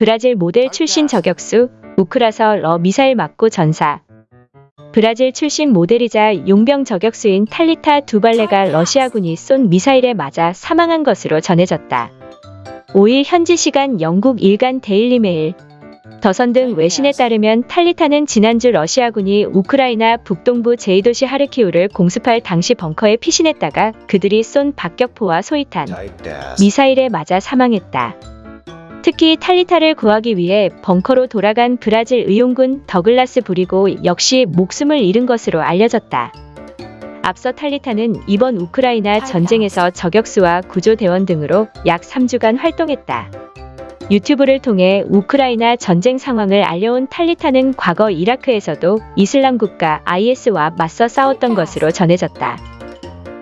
브라질 모델 출신 저격수 우크라서 러 미사일 맞고 전사. 브라질 출신 모델이자 용병 저격수인 탈리타 두발레가 러시아군이 쏜 미사일에 맞아 사망한 것으로 전해졌다. 5일 현지 시간 영국 일간 데일리메일, 더선 등 외신에 따르면 탈리타는 지난주 러시아군이 우크라이나 북동부 제2도시 하르키우를 공습할 당시 벙커에 피신했다가 그들이 쏜 박격포와 소이탄, 미사일에 맞아 사망했다. 특히 탈리타를 구하기 위해 벙커로 돌아간 브라질 의용군 더글라스 부리고 역시 목숨을 잃은 것으로 알려졌다. 앞서 탈리타는 이번 우크라이나 전쟁에서 저격수와 구조대원 등으로 약 3주간 활동했다. 유튜브를 통해 우크라이나 전쟁 상황을 알려온 탈리타는 과거 이라크에서도 이슬람 국가 IS와 맞서 싸웠던 것으로 전해졌다.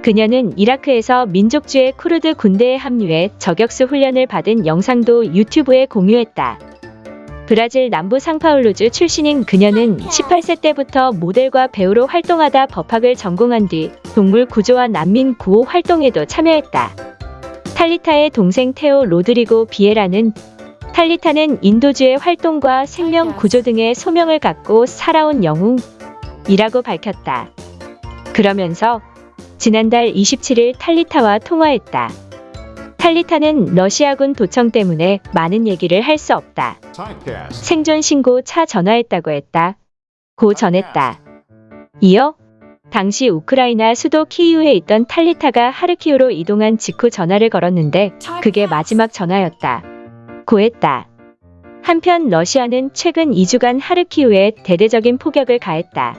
그녀는 이라크에서 민족주의 쿠르드 군대에 합류해 저격수 훈련을 받은 영상도 유튜브에 공유했다. 브라질 남부 상파울루주 출신인 그녀는 18세 때부터 모델과 배우로 활동하다 법학을 전공한 뒤 동물 구조와 난민 구호 활동에도 참여했다. 탈리타의 동생 테오 로드리고 비에라는 탈리타는 인도주의 활동과 생명 구조 등의 소명을 갖고 살아온 영웅이라고 밝혔다. 그러면서 지난달 27일 탈리타와 통화했다. 탈리타는 러시아군 도청 때문에 많은 얘기를 할 수 없다. 생존 신고 차 전화했다고 했다. 고 전했다. 이어 당시 우크라이나 수도 키이우에 있던 탈리타가 하르키우로 이동한 직후 전화를 걸었는데 그게 마지막 전화였다. 고했다. 한편 러시아는 최근 2주간 하르키우에 대대적인 폭격을 가했다.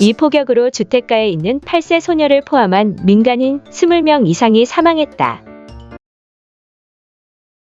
이 폭격으로 주택가에 있는 8세 소녀를 포함한 민간인 20명 이상이 사망했다.